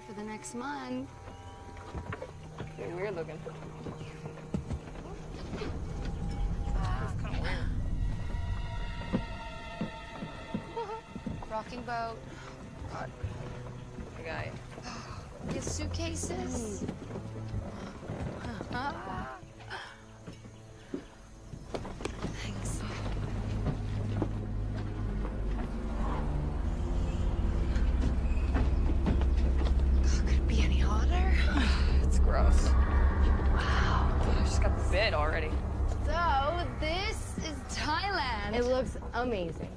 for the next month. Pretty weird looking. Rocking boat. God. The guy. Your suitcases. Huh? Thanks. God, could it be any hotter? It's gross. Wow. I just got bit already. So, this is Thailand. It looks amazing.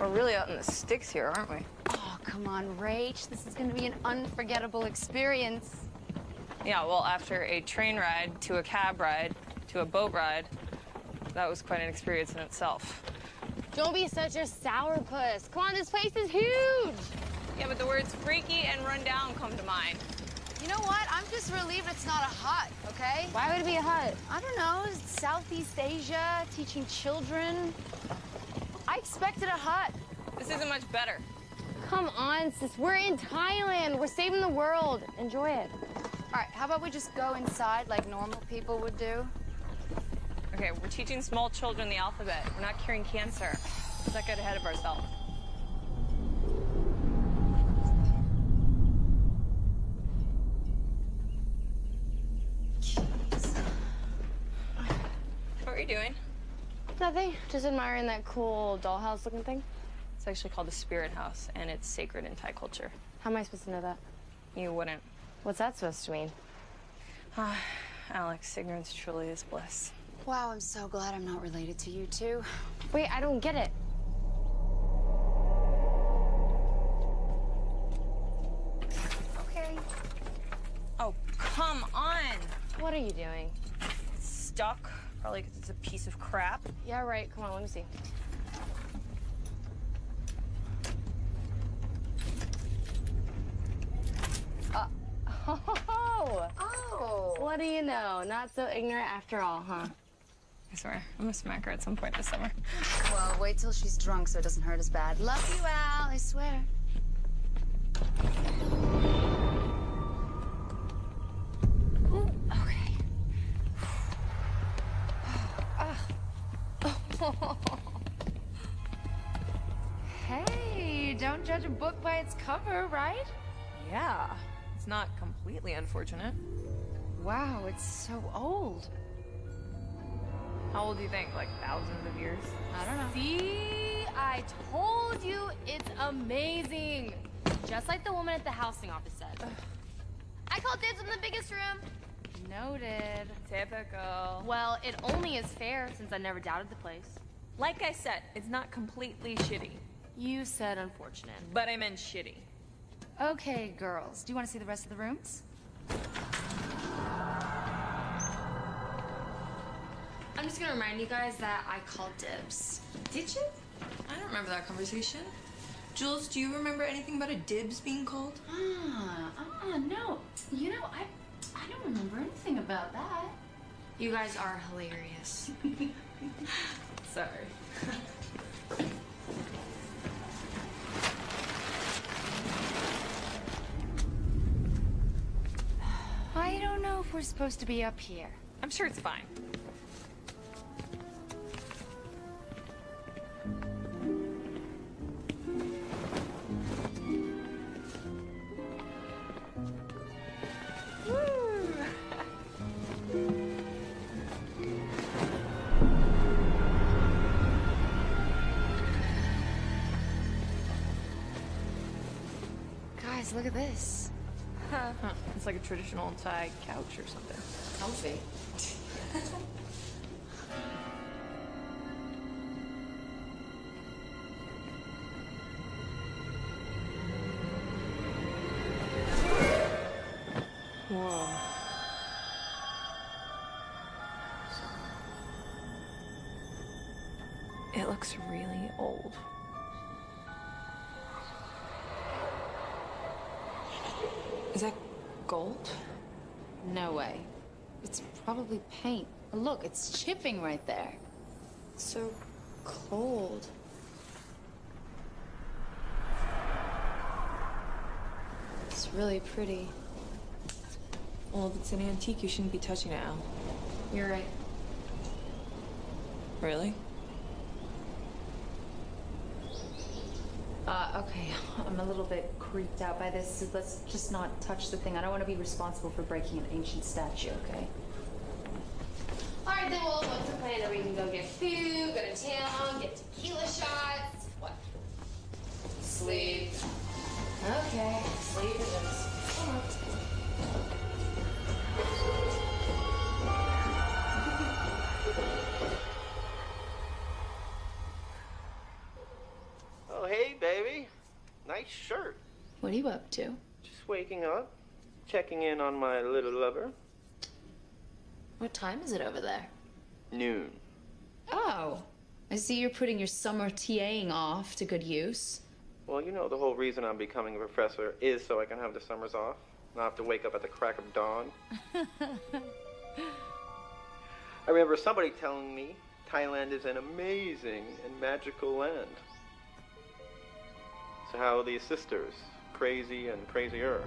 We're really out in the sticks here, aren't we? Oh, come on, Rach. This is going to be an unforgettable experience. Yeah, well, after a train ride to a cab ride to a boat ride, that was quite an experience in itself. Don't be such a sourpuss. Come on, this place is huge. Yeah, but the words freaky and run down come to mind. You know what? I'm just relieved it's not a hut, okay? Why would it be a hut? I don't know, Southeast Asia, teaching children. I expected a hut. This isn't much better. Come on, sis. We're in Thailand. We're saving the world. Enjoy it. All right, how about we just go inside like normal people would do? Okay, we're teaching small children the alphabet. We're not curing cancer. Let's not get ahead of ourselves. Just admiring that cool dollhouse looking thing. It's actually called the Spirit House, and it's sacred in Thai culture. How am I supposed to know that? You wouldn't. What's that supposed to mean? Ah, Alex, ignorance truly is bliss. Wow, I'm so glad I'm not related to you two. Wait, I don't get it. Okay. Oh, come on! What are you doing? Stuck, probably because it's a piece of crap. Yeah, right. Come on, let me see. Uh, oh, Oh. what do you know? Not so ignorant after all, huh? I swear, I'm gonna smack her at some point this summer. Well, wait till she's drunk so it doesn't hurt as bad. Love you, Al, I swear. Hey, don't judge a book by its cover, right? Yeah, it's not completely unfortunate. Wow, it's so old. How old do you think? Like thousands of years? I don't know. See, I told you it's amazing. Just like the woman at the housing office said. I called dibs in the biggest room. Noted. Typical. Well, it only is fair since I never doubted the place. Like I said, it's not completely shitty, You said unfortunate. but I meant shitty. Okay, girls, do you want to see the rest of the rooms? I'm just gonna remind you guys that I called dibs. Did you? I don't remember that conversation. Jules, do you remember anything about a dibs being called? Ah, ah, no. You know, I, I don't remember anything about that. You guys are hilarious. Sorry. I don't know if we're supposed to be up here. I'm sure it's fine. Traditional Thai couch or something. Comfy. Gold? No way. It's probably paint. Look, it's chipping right there. So cold. It's really pretty. Well, if it's an antique, you shouldn't be touching it, Al. You're right. Really? Uh, okay, I'm a little bit creeped out by this, so let's just not touch the thing. I don't want to be responsible for breaking an ancient statue, okay? All right, then, well, what's the plan? Are we can go get food, go to town, get tequila shots? What? Sleep. Okay, sleep is. Are you up to? Just waking up, checking in on my little lover. What time is it over there? Noon. Oh, I see you're putting your summer TAing off to good use. Well, you know, the whole reason I'm becoming a professor is so I can have the summers off. Not have to wake up at the crack of dawn. I remember somebody telling me Thailand is an amazing and magical land. So how are these sisters? Crazy and crazier.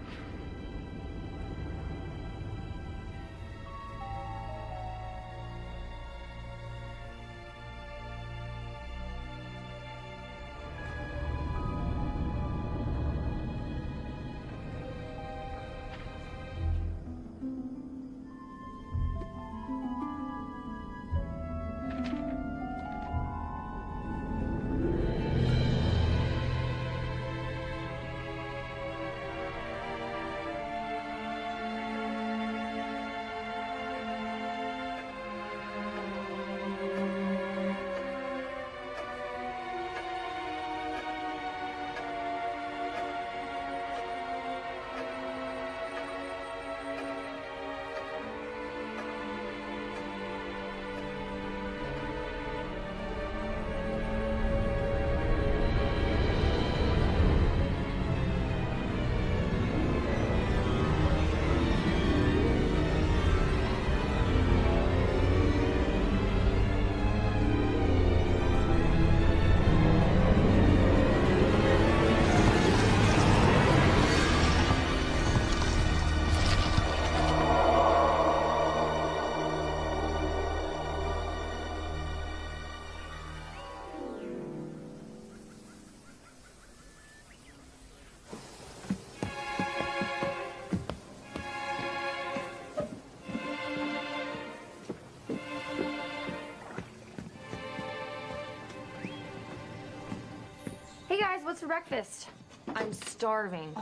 What's for breakfast? I'm starving.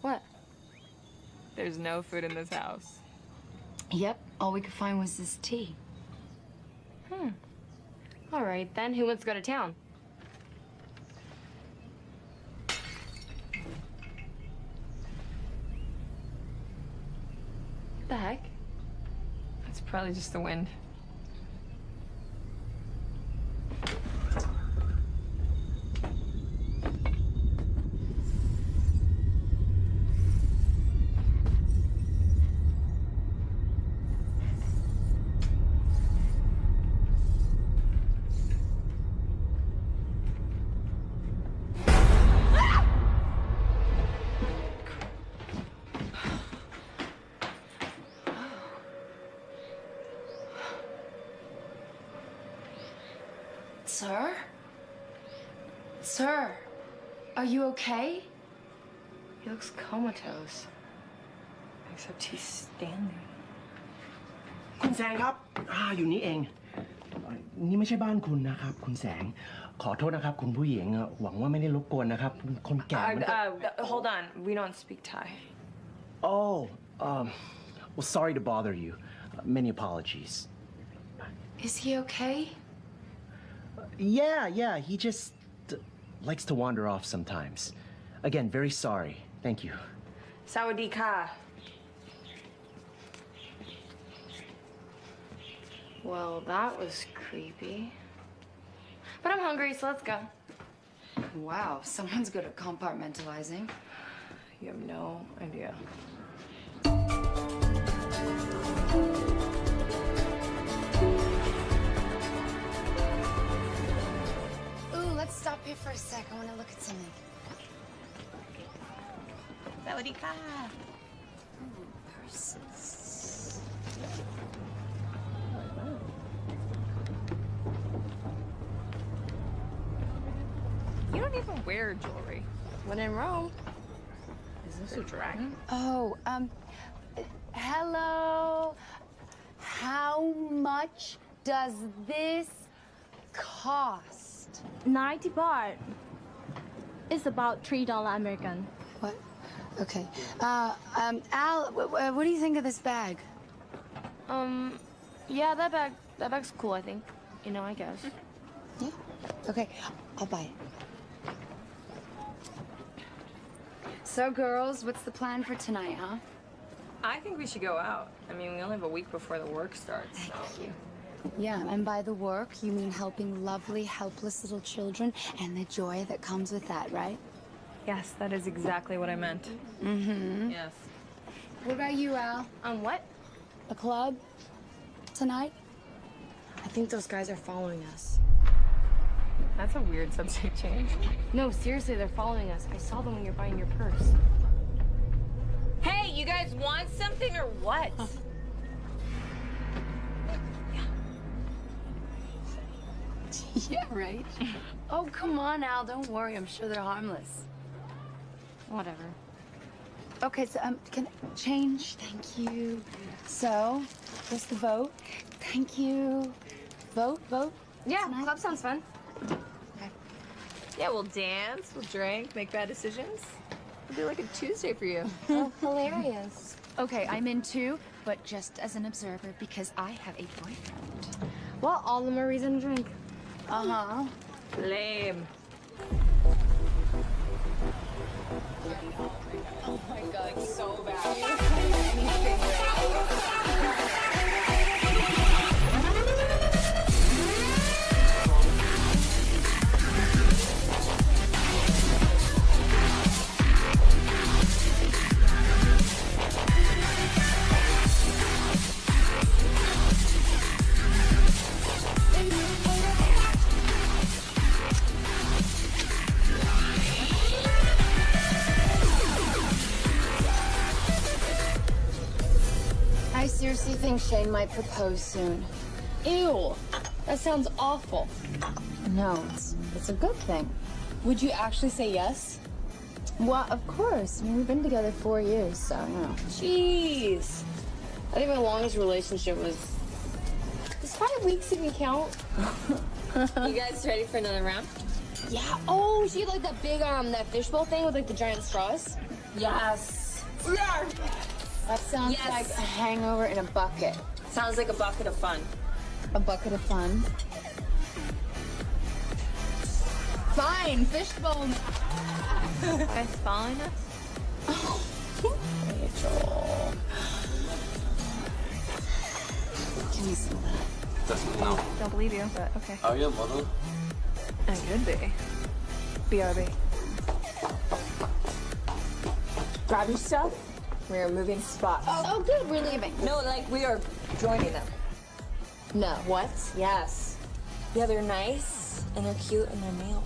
What? There's no food in this house. Yep, all we could find was this tea. Hmm. All right, then. Who wants to go to town? The heck? It's probably just the wind. okay? He looks comatose. Except he's standing. คุณแสงครับอ่าอยู่นี่เองอ่านี่ไม่ใช่บ้านคุณนะครับ คุณแสง ขอโทษนะครับ คุณผู้หญิงอ่ะหวังว่าไม่ได้รบกวนนะครับ คนแก่ Uh, มันก็ uh, hold on. We don't speak Thai. Oh um well sorry to bother you many apologies Is he okay? yeah yeah he just uh, likes to wander off sometimes again very sorry thank you Sawadee ka. Well, that was creepy. But I'm hungry, so let's go. Wow, someone's good at compartmentalizing. You have no idea. Stop here for a sec. I want to look at something. Sawadika. You don't even wear jewelry. When in Rome. Is this a dragon? Oh, um, hello. How much does this cost? 90 baht. It's about $3 American. What? Okay. Uh, um, Al, w- w- what do you think of this bag? Um, yeah, that bag, that bag's cool, I think. You know, I guess. Yeah. Okay, I'll buy it. So, girls, what's the plan for tonight, huh? I think we should go out. I mean, we only have a week before the work starts. So. Thank you. Yeah, and by the work, you mean helping lovely, helpless little children and the joy that comes with that, right? Yes, that is exactly what I meant. Mm-hmm. Yes. What about you, Al? Um, what? A club tonight? I think those guys are following us. That's a weird subject change. No, seriously, they're following us. I saw them when you're buying your purse. Hey, you guys want something or what? yeah, right. oh, come on, Al. Don't worry. I'm sure they're harmless. Whatever. Okay, so um, can change? Thank you. So, what's the vote? Thank you. Vote, vote. Yeah, Tonight? club sounds fun. Okay. Yeah, we'll dance, we'll drink, make bad decisions. It'll be like a Tuesday for you. Oh, hilarious. Okay, I'm in too, but just as an observer because I have a boyfriend. Well, all the more reason to drink. Uh huh. Lame. I might propose soon. Ew, that sounds awful. No, it's it's a good thing. Would you actually say yes? Well, of course. I mean, we've been together four years, so you know. Jeez. I think my longest relationship was. Does five weeks even count? You guys ready for another round? Yeah. Oh, she had like that big um that fishbowl thing with like the giant straws. Yes. That sounds Yes. like a hangover in a bucket. Sounds like a bucket of fun. A bucket of fun. Fine, fishbone. guys following us? Rachel. Give me some of that. Doesn't know. Don't believe you, but okay. Oh, Are you a model? I could be. BRB. Grab your stuff. We are moving spots. Oh, oh, good. We're leaving. No, like we are joining them. No. What? Yes. Yeah, they're nice and they're cute and they're male.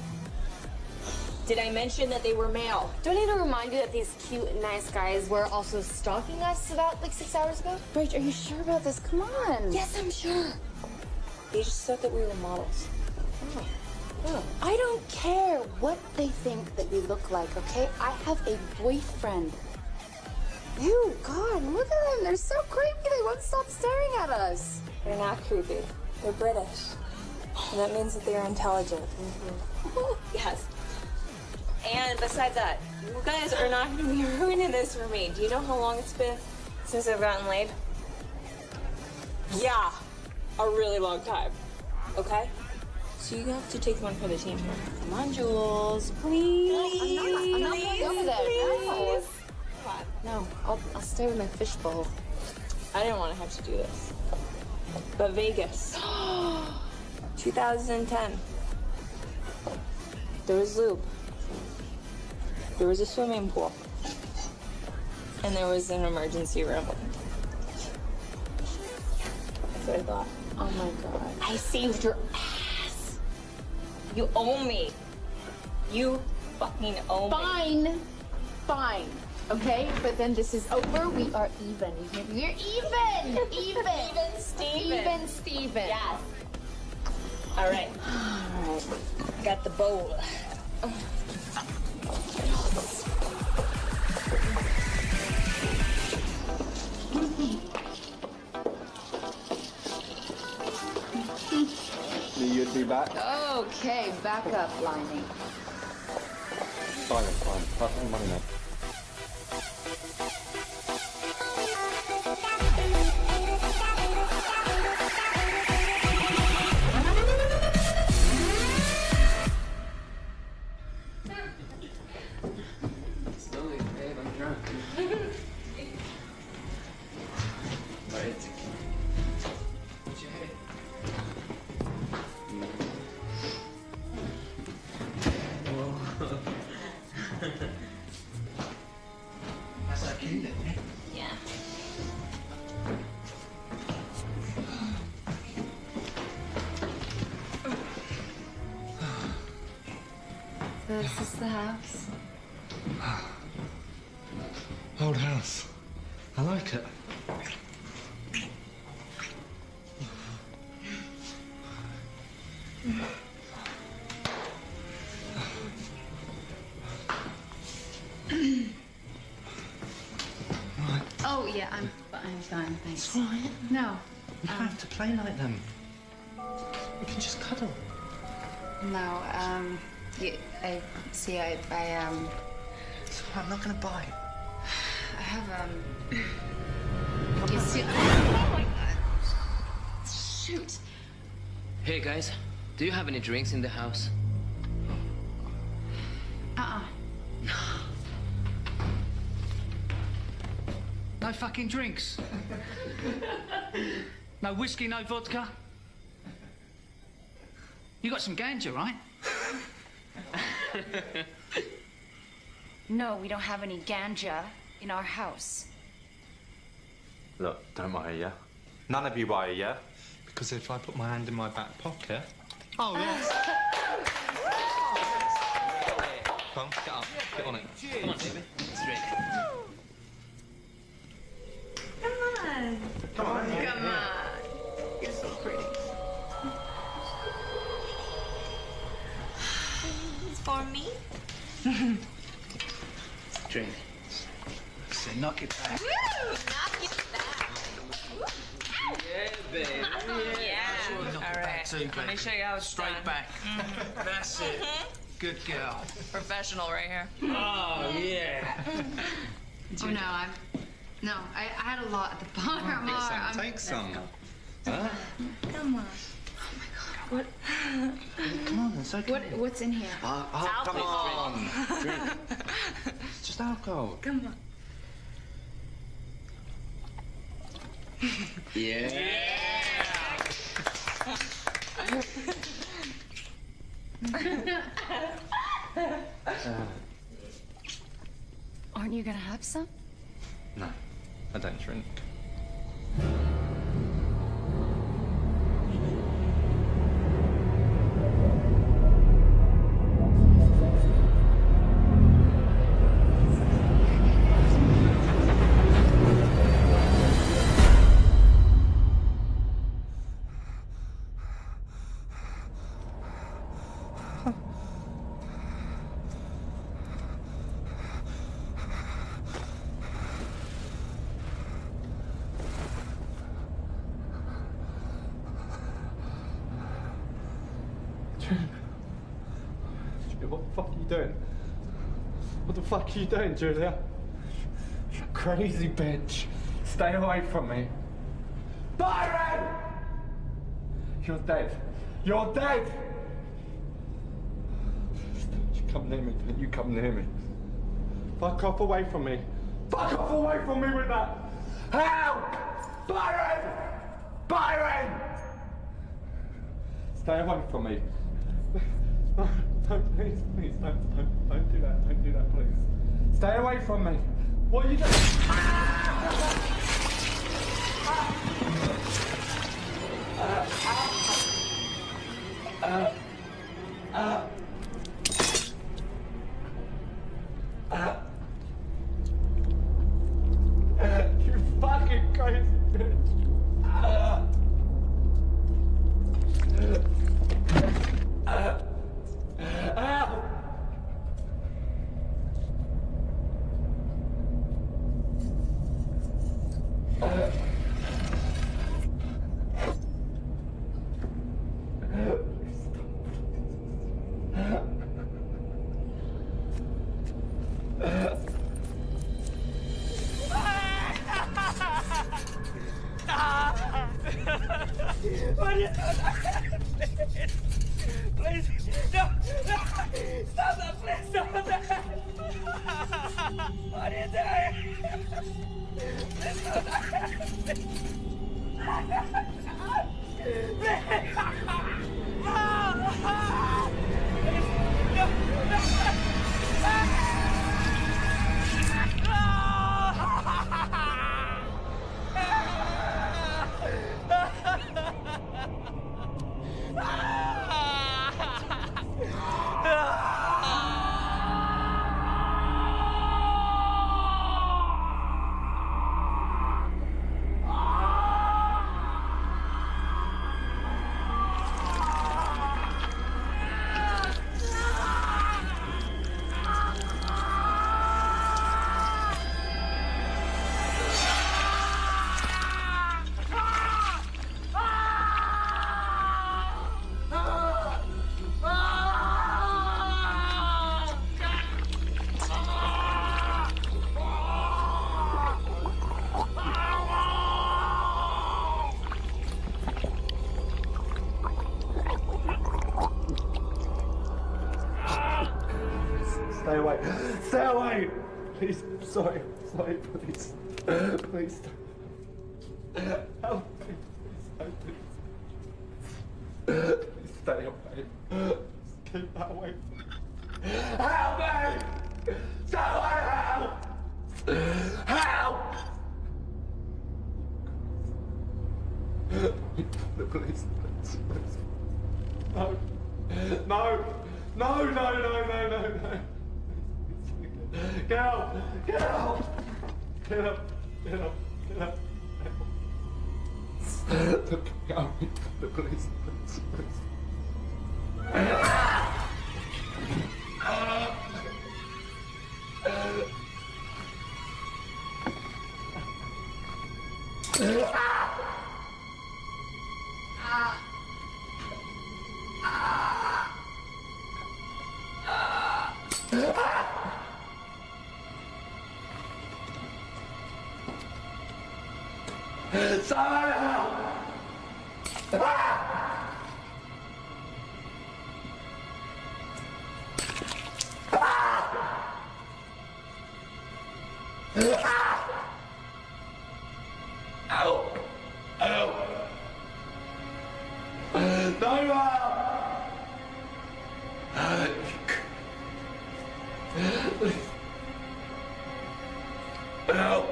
Did I mention that they were male? Do I need to remind you that these cute and nice guys were also stalking us about like six hours ago? Rach, are you sure about this? Come on. Yes, I'm sure. They just thought that we were models. oh, oh. I don't care what they think that we look like, okay? I have a boyfriend. Ew, God, look at them. They're so creepy. They won't stop staring at us. They're not creepy. They're British. And that means that they are intelligent. Mm-hmm. yes. And besides that, you guys are not going to be ruining this for me. Do you know how long it's been since I've gotten laid? Yeah, a really long time. Okay? So you have to take one for the team here. Come on, Jules. Please. I'm not, I'm not going over there. No. No, I'll, I'll stay with my fishbowl. I didn't want to have to do this. But Vegas. 2010. There was lube. There was a swimming pool. And there was an emergency room. That's what I thought. Oh my God. I saved your ass. You owe me. You fucking owe me. Fine. Fine. Okay, but then this is over. We are even. You hear me? We're even. Even. Even Steven. Even Steven. Yes. All right. All right. Got the bowl. You'd be back. Okay, back up, lining. Fine, fine. Pass me money now. No, We don't have to play like them. We can just cuddle. no. Um, yeah, I see. I I um It's all right, I'm not going to bite. I have um. You see? Oh my god! Shoot. Hey guys, do you have any drinks in the house? Uh-uh. No fucking drinks. no whiskey, no vodka. You got some ganja, right? No, we don't have any ganja in our house. Look, don't worry, yeah? None of you worry, yeah? Because if I put my hand in my back pocket... Oh, oh yes. Come on, get up. Get on it. Come on, baby. Straight. Come on. Come on. You're for me. Drink. Say, knock it back. Woo! Knock it back. Yeah, baby. Yeah. Knock All it right. back too, Let me show you how it's Straight done. back. Mm-hmm. That's it. Mm-hmm. Good girl. Professional right here. Oh, yeah. Oh no, I'm. No, I, I had a lot at the bottom. Take All some, right, I'm- take some. Huh? Come on. Come on, it's okay. What what's in here? Oh, oh, come on. Drink. It's just alcohol. Come on. Yeah. Aren't you gonna have some? No, I don't drink. Doing, Julia? Crazy bitch. Stay away from me. Byron! You're dead. You're dead! Don't you come near me. Don't you come near me. Fuck off away from me. Fuck off away from me with that! Help! Byron! Byron! Stay away from me. No, no, please, please, don't, don't, don't do that, don't do that, please. Stay away from me. What are you doing? Uh, uh, uh, Please, no, no. What are you doing? Stay away. Please. Sorry. Sorry. Please. Please. Help me. Please. Stay away. Keep that away. Help me! Someone help! Help! Please, please. No. No. No, no, no, no, no, no. Get out! Get out! Get up! Get up! Get up! Look, out! Please, please, please. Someone help! Help! Help! No help! Help! Help!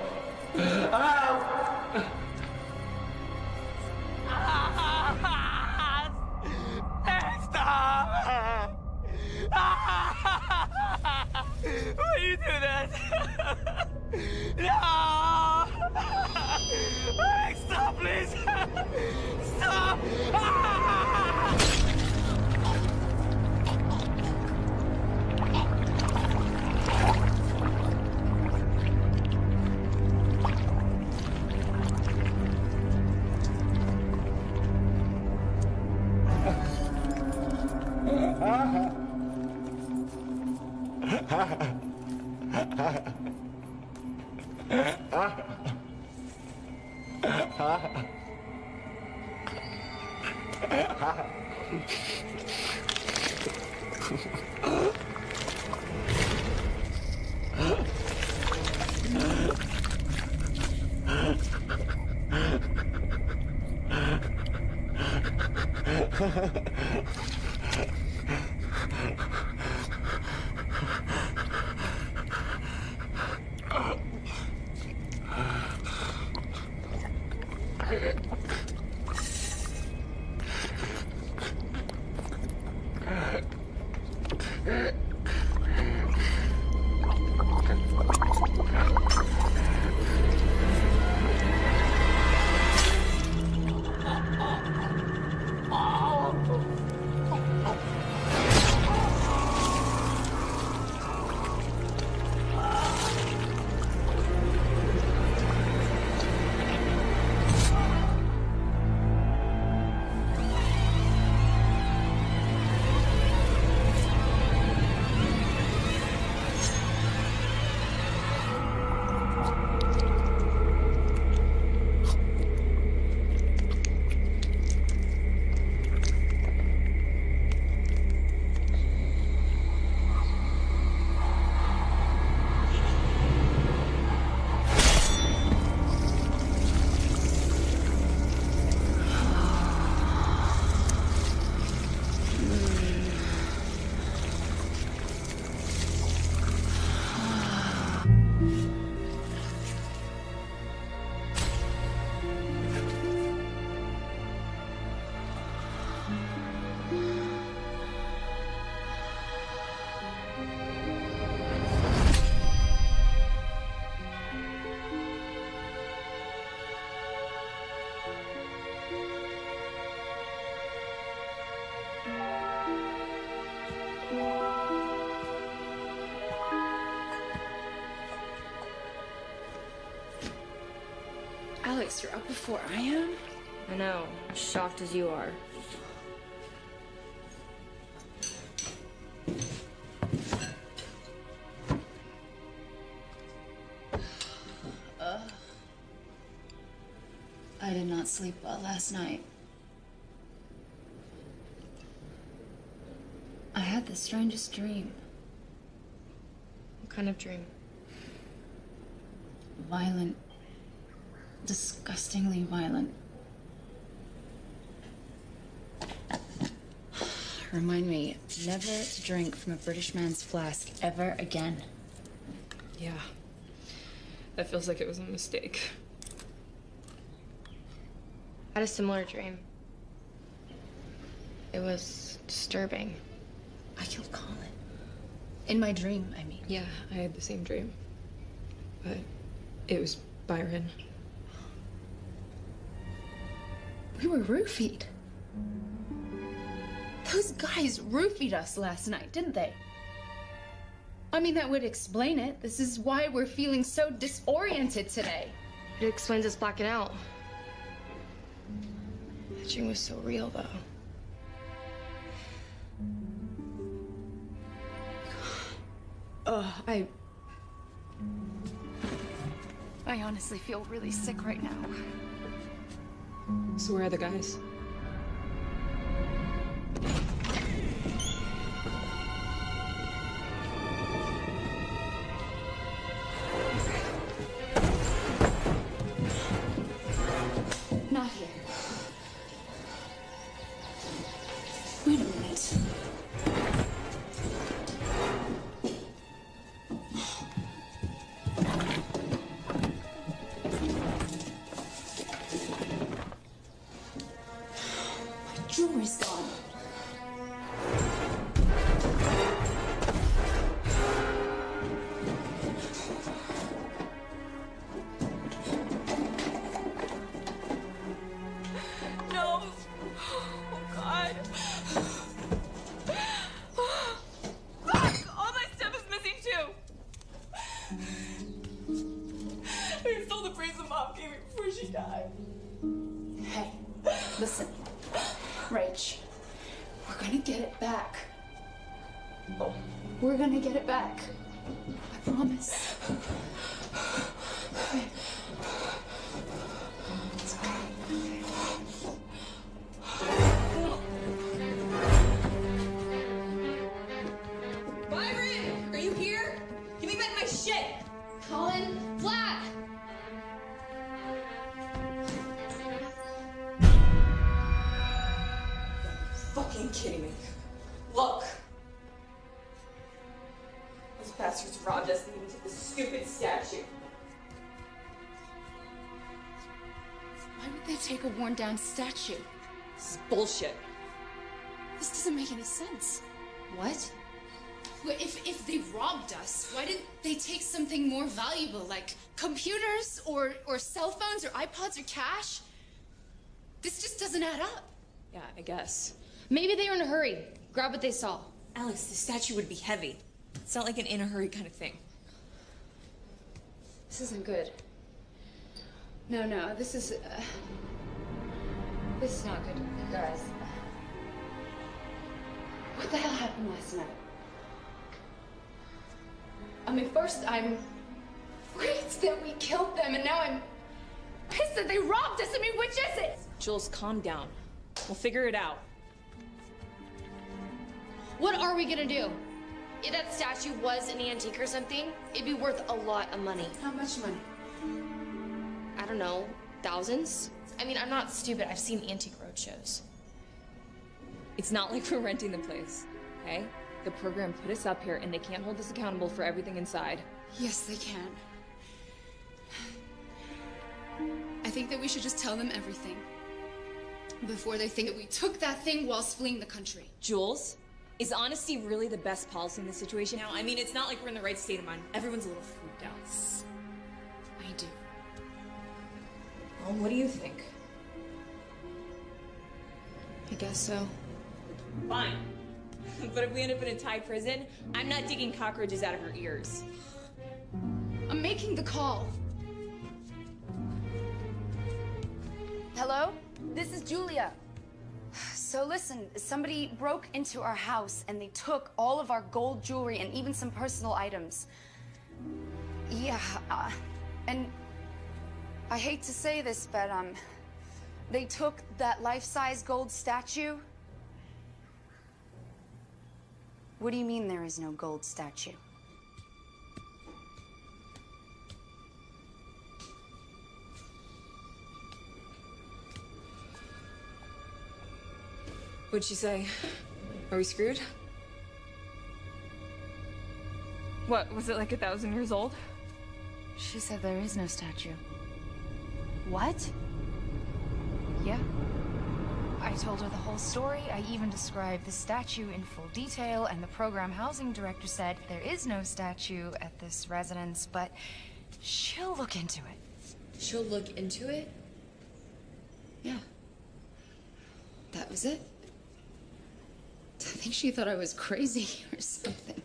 Before I am? I know, As shocked as you are. Ugh. I did not sleep well last night. I had the strangest dream. What kind of dream? Violent. Disgustingly violent. Remind me never to drink from a British man's flask ever again. Yeah. That feels like it was a mistake. I had a similar dream. It was disturbing. I killed Colin. In my dream, I mean. Yeah, I had the same dream. But it was Byron. We were roofied. Those guys roofied us last night, didn't they? I mean, that would explain it. This is why we're feeling so disoriented today. It explains us blacking out. That dream was so real, though. Ugh, I. I honestly feel really sick right now. So where are the guys? Me before she died. Hey, listen. Rach, we're gonna get it back. We're gonna get it back. I promise. Statue? This is bullshit. This doesn't make any sense. What? Well, if, if they robbed us, why didn't they take something more valuable like computers or, or cell phones or iPods or cash? This just doesn't add up. Yeah, I guess. Maybe they were in a hurry. Grab what they saw. Alex, the statue would be heavy. It's not like an in a hurry kind of thing. This isn't good. No, no, this is. Uh, this is not good, guys. What the hell happened last night? I mean, first I'm freaked that we killed them, and now I'm pissed that they robbed us. I mean, which is it? Jules, calm down. We'll figure it out. What are we gonna do? If that statue was an antique or something, it'd be worth a lot of money. How much money? I don't know, thousands? I mean, I'm not stupid. I've seen antique road shows. It's not like we're renting the place, okay? The program put us up here and they can't hold us accountable for everything inside. Yes, they can. I think that we should just tell them everything before they think that we took that thing whilst fleeing the country. Jules, is honesty really the best policy in this situation now? I mean, it's not like we're in the right state of mind. Everyone's a little freaked out. Well, what do you think? I guess so. Fine. but if we end up in a Thai prison, I'm not digging cockroaches out of your ears. I'm making the call. Hello? This is Julia. So listen, somebody broke into our house and they took all of our gold jewelry and even some personal items. Yeah, uh, and I hate to say this, but um, they took that life-size gold statue. What do you mean there is no gold statue? What'd she say? Are we screwed? What, was it like a thousand years old? She said there is no statue. What? Yeah. I told her the whole story. I even described the statue in full detail, and the program housing director said there is no statue at this residence, but she'll look into it. She'll look into it? Yeah. That was it. I think she thought I was crazy or something.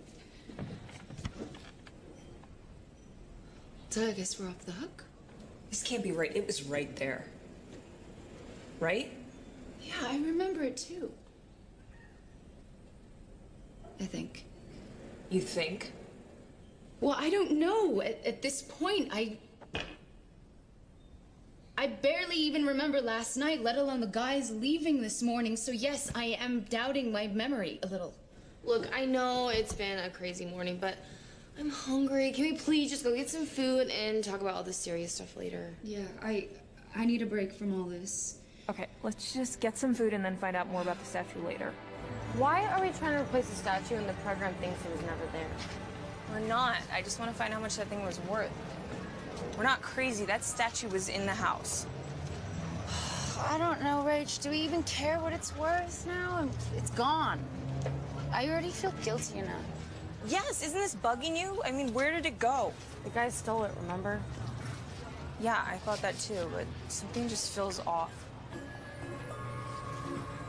So I guess we're off the hook. This can't be right. It was right there. Right? Yeah, I remember it too. I think. You think? Well, I don't know. At, at this point, I. I barely even remember last night, let alone the guys leaving this morning. So, yes, I am doubting my memory a little. Look, I know it's been a crazy morning, but I'm hungry. Can we please just go get some food and talk about all this serious stuff later? Yeah, I I need a break from all this. Okay, let's just get some food and then find out more about the statue later. Why are we trying to replace the statue and the program thinks it was never there? We're not. I just want to find out how much that thing was worth. We're not crazy. That statue was in the house. I don't know, Rach. Do we even care what it's worth now? It's gone. I already feel guilty enough. Yes, isn't this bugging you? I mean, where did it go? The guy stole it, remember? Yeah, I thought that too, but something just feels off.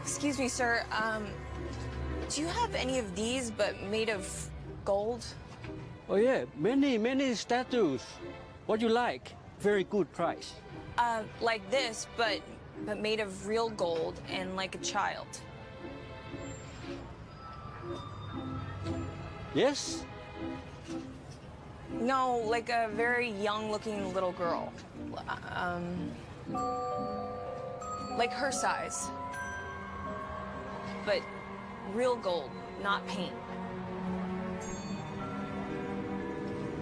Excuse me, sir. Um, do you have any of these, but made of gold? Oh yeah, many, many statues. What you like? Very good price. Uh, like this, but but made of real gold and like a child. Yes? No, like a very young-looking little girl. Um, like her size. But real gold, not paint.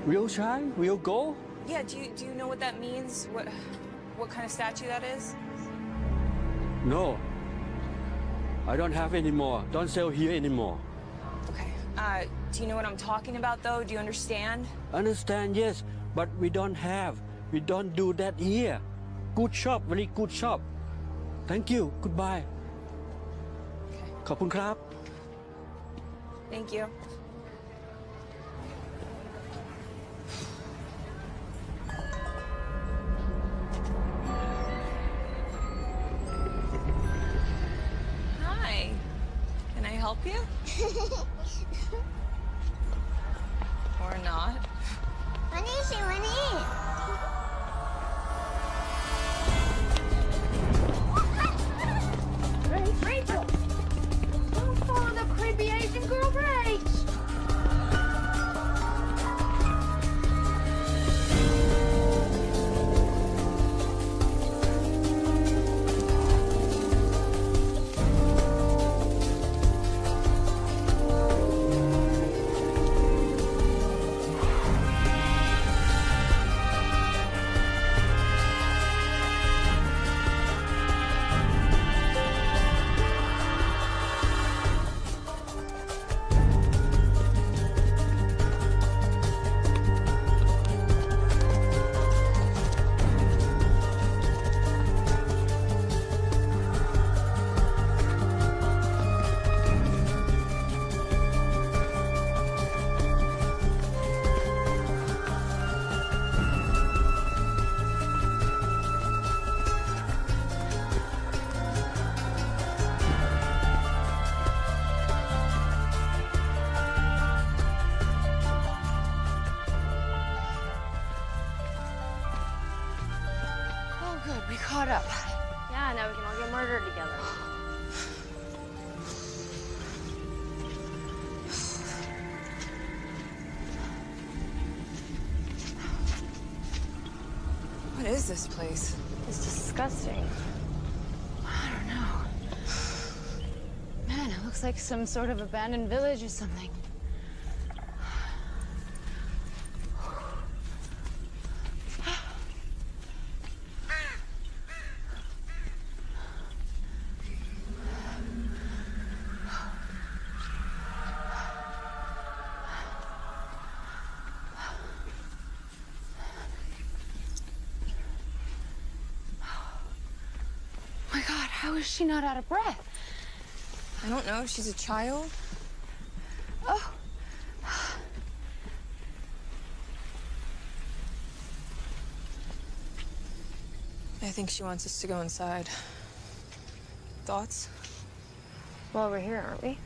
Real shine? Real gold? Yeah, do you, do you know what that means? What, what kind of statue that is? No. I don't have any more. Don't sell here anymore. Okay. Uh, do you know what I'm talking about, though? Do you understand? Understand, yes, but we don't have. We don't do that here. Good shop, very good shop. Thank you. Goodbye. ขอบคุณครับ Thank you. Place? It's disgusting. I don't know. Man, it looks like some sort of abandoned village or something. my god, how is she not out of breath? I don't know. She's a child. Oh. I think she wants us to go inside. Thoughts? Well, we're here, aren't we?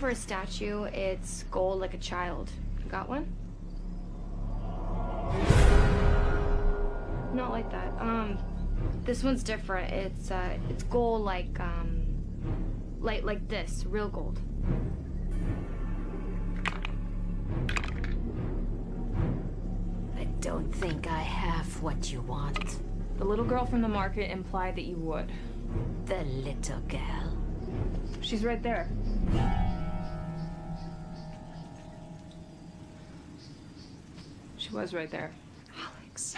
For a statue. It's gold like a child. Got one? Not like that. Um, this one's different. It's uh, it's gold like um, like like this, real gold. I don't think I have what you want. The little girl from the market implied that you would. The little girl. She's right there. Was right there. Alex.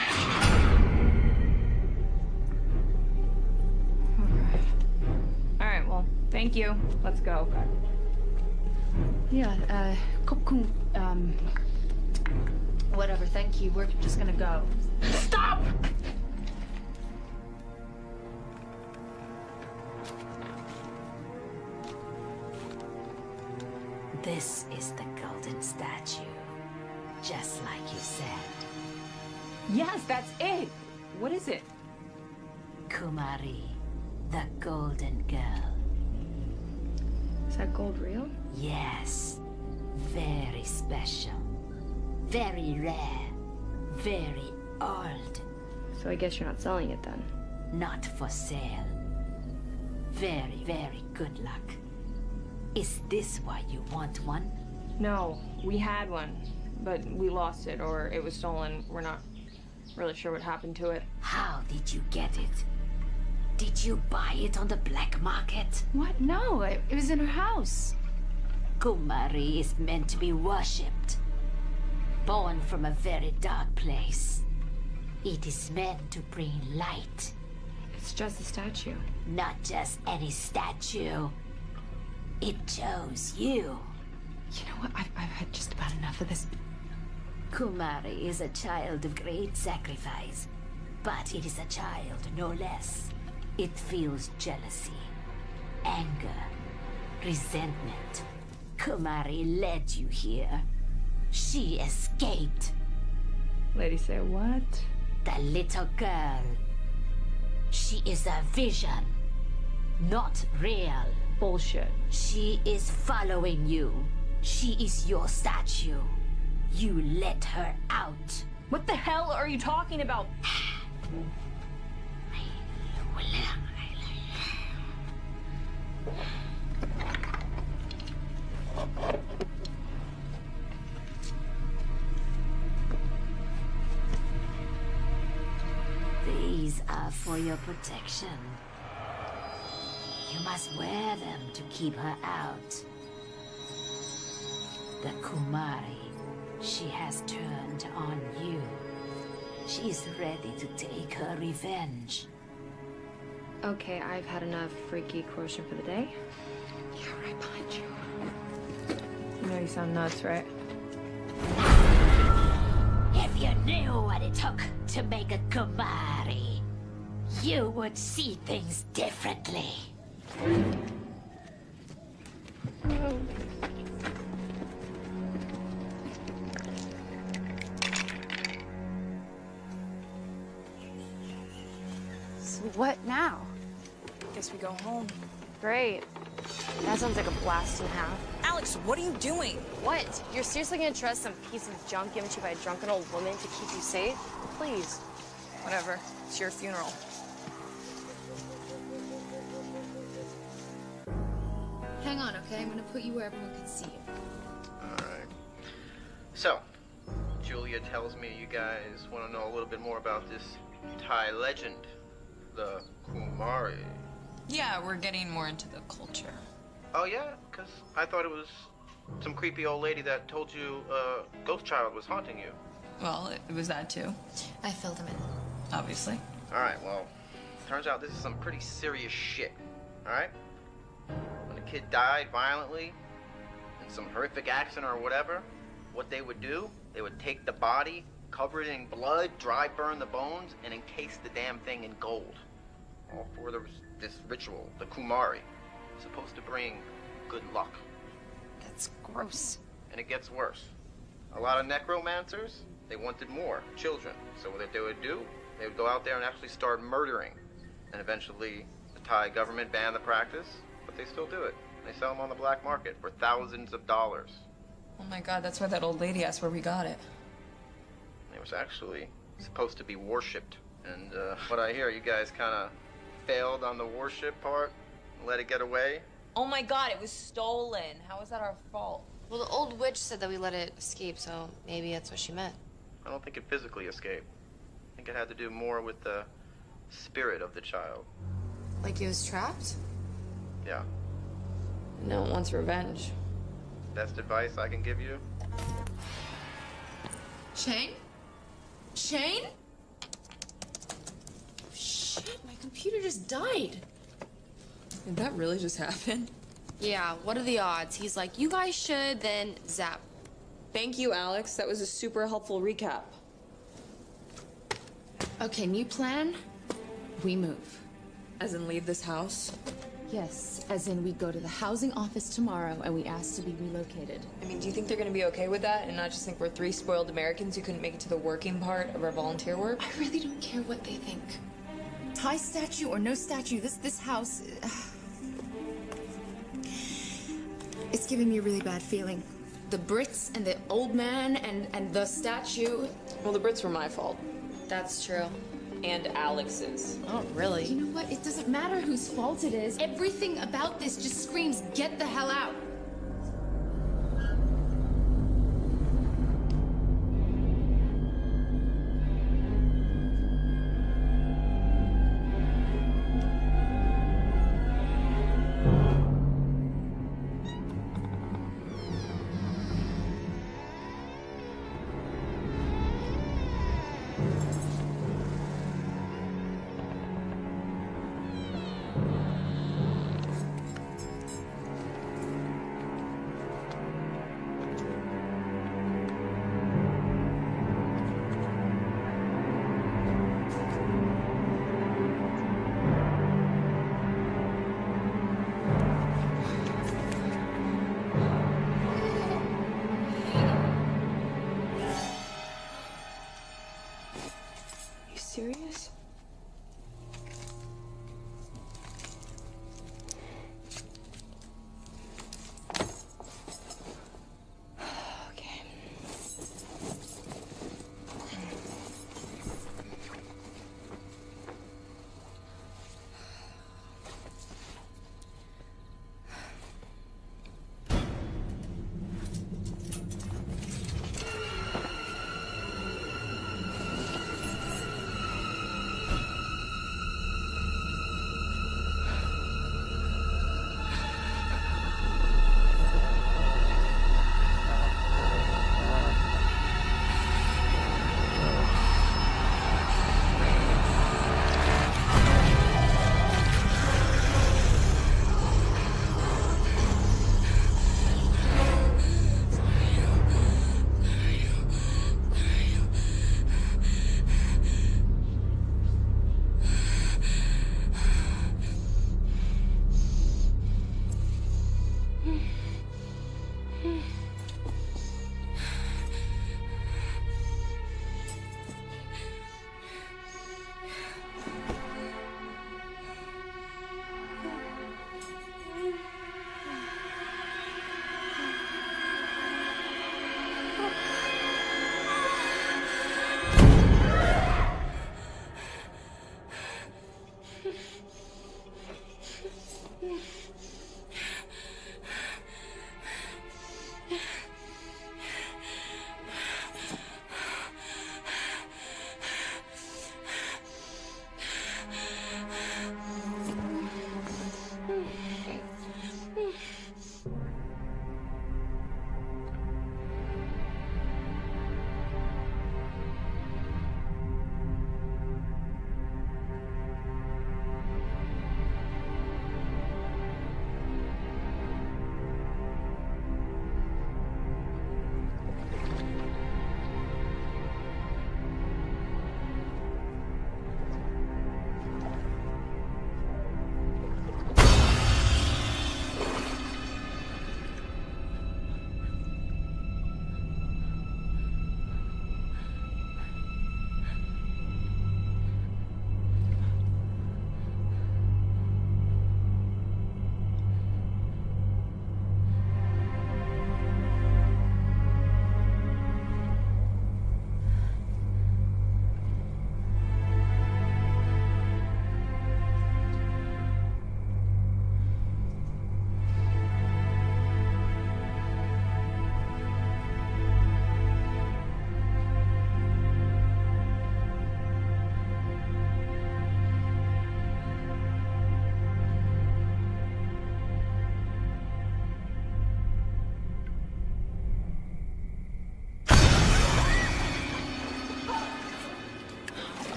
All right, well, thank you. Let's go. Yeah, uh, Kopkun, um, whatever, thank you. We're just gonna go. Stop! Yes, that's it. What is it? Kumari, the golden girl. Is that gold real? Yes. Very special. Very rare. Very old. So I guess you're not selling it then. Not for sale. Very, very good luck. Is this why you want one? No, we had one, but we lost it or it was stolen. We're not really sure what happened to it. How did you get it? Did you buy it on the black market? What? No, it, it was in her house. Kumari is meant to be worshipped. Born from a very dark place. It is meant to bring light. It's just a statue. Not just any statue. It chose you. You know what? I've, I've had just about enough of this. Kumari is a child of great sacrifice, but it is a child no less. It feels jealousy, anger, resentment. Kumari led you here. She escaped. Lady say what? The little girl. She is a vision, not real. Bullshit. She is following you. She is your statue. You let her out. What the hell are you talking about? These are for your protection. You must wear them to keep her out. The Kumari, she has turned on you. She is ready to take her revenge. Okay, I've had enough freaky coercion for the day. Yeah, right behind you. You know you sound nuts, right? If you knew what it took to make a Kumari, you would see things differently. Oh, what now? Guess we go home. Great. That sounds like a blast and a half. Alex, what are you doing? What? You're seriously gonna trust some piece of junk given to you by a drunken old woman to keep you safe? Please. Whatever. It's your funeral. Hang on, okay? I'm gonna put you where everyone can see you. Alright. So, Julia tells me you guys want to know a little bit more about this Thai legend, the Kumari. Yeah, we're getting more into the culture. Oh, yeah? Because I thought it was some creepy old lady that told you uh, Ghost Child was haunting you. Well, it, it was that too, I filled him in. obviously. Alright, well, turns out this is some pretty serious shit. Alright? When a kid died violently, in some horrific accident or whatever, what they would do, they would take the body, cover it in blood, dry burn the bones, and encase the damn thing in gold. All for the, this ritual, the Kumari. Supposed to bring good luck. That's gross. And it gets worse. A lot of necromancers, they wanted more children. So what they would do, they would go out there and actually start murdering. And eventually, the Thai government banned the practice, but they still do it. They sell them on the black market for thousands of dollars. Oh my god, that's why that old lady asked where we got it. It was actually supposed to be worshipped. And uh, what I hear, you guys kind of failed on the worship part, let it get away. Oh my god, it was stolen. How is that our fault? Well, the old witch said that we let it escape, so maybe that's what she meant. I don't think it physically escaped. I think it had to do more with the spirit of the child. Like it was trapped? Yeah. No, it wants revenge. Best advice I can give you? Shane? Shane? Shit, my computer just died. Did that really just happen? Yeah, what are the odds? He's like, you guys should, then zap. Thank you, Alex. That was a super helpful recap. Okay, new plan. We move. As in, leave this house? Yes, as in we go to the housing office tomorrow and we ask to be relocated. I mean, do you think they're gonna be okay with that and not just think we're three spoiled Americans who couldn't make it to the working part of our volunteer work? I really don't care what they think. Thai statue or no statue, this this house. uh, it's giving me a really bad feeling. The Brits and the old man and and the statue. Well, the Brits were my fault. That's true. And Alex's. Oh, really? You know what? It doesn't matter whose fault it is. Everything about this just screams, get the hell out.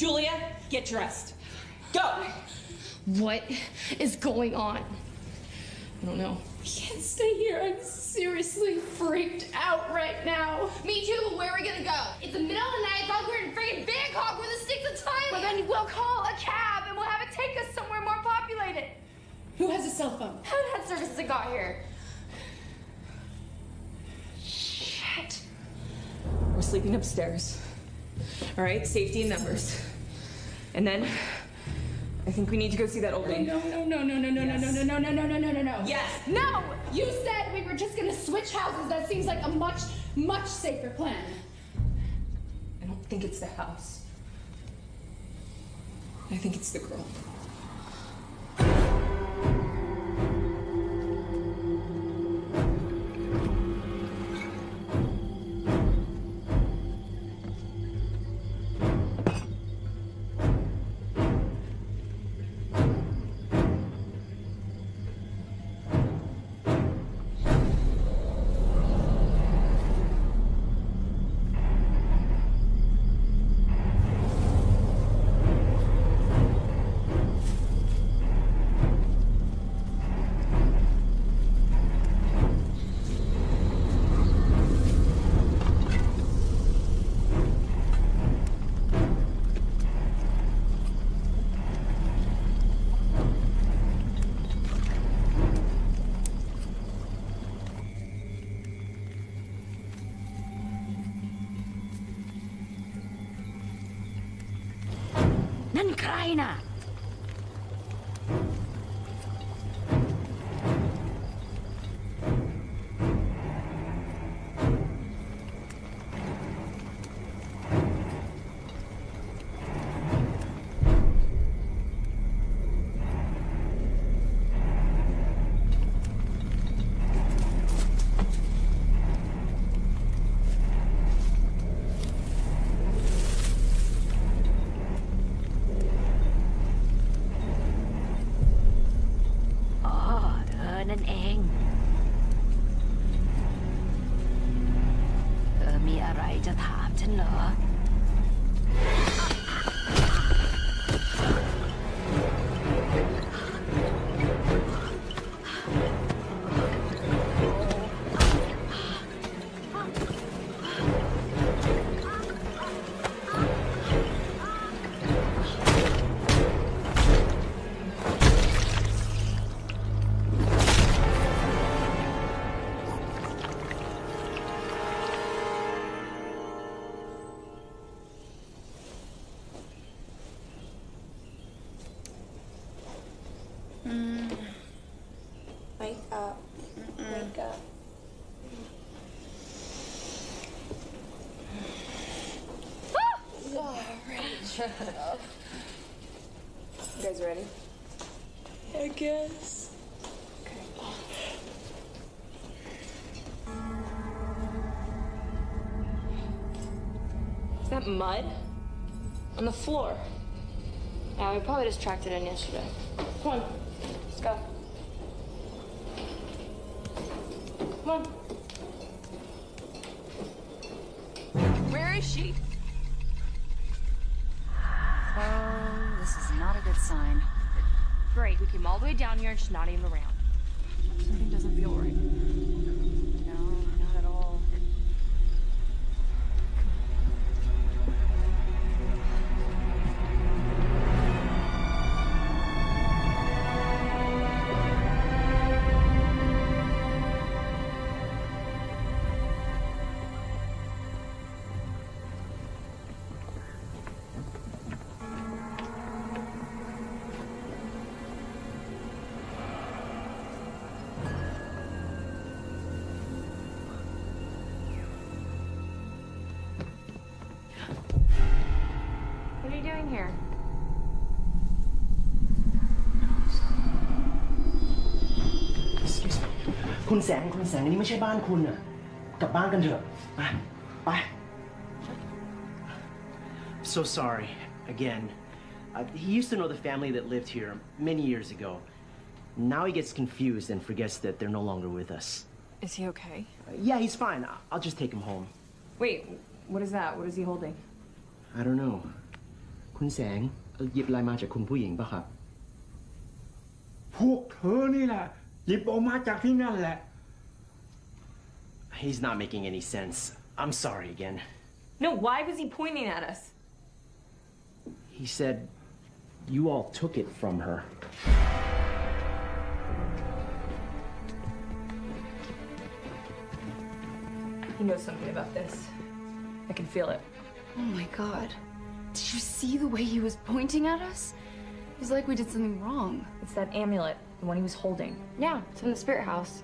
Julia, get dressed. Go! What is going on? I don't know. I can't stay here. I'm seriously freaked out right now. Me too. Where are we gonna go? It's the middle of the night. I thought we were in freaking Bangkok where the sticks of time. Well, then we'll call a cab and we'll have it take us somewhere more populated. Who has a cell phone? Haven't had service since I got here. Shit. We're sleeping upstairs. All right, safety in numbers. And then I think we need to go see that old lady. No, no, no, no, no, no, no, no, no, no, no, no, no, no, no. Yes. No! You said we were just gonna switch houses. That seems like a much, much safer plan. I don't think it's the house. I think it's the girl. China. You guys ready? I guess. Is that mud? On the floor. Yeah, we probably just tracked it in yesterday. Come on, She's not even around. คุณแสง คุณแสงอันนี้ไม่ใช่บ้านคุณอ่ะ กลับบ้านกันเถอะ ไป ไป So sorry again Uh, he used to know the family that lived here many years ago. Now he gets confused and forgets that they're no longer with us. Is he okay? Uh, yeah, he's fine. I- I'll just take him home. Wait, what is that? What is he holding? I don't know คุณแสงเอ่อหยิบอะไรมาจากคุณผู้หญิงปะครับ พวกเธอนี่แหละ หยิบออกมาจากที่นั่นแหละ He's not making any sense. I'm sorry again. No, why was he pointing at us? He said you all took it from her. He knows something about this. I can feel it. Oh my god. Did you see the way he was pointing at us? It was like we did something wrong. It's that amulet, the one he was holding. Yeah, it's from the spirit house.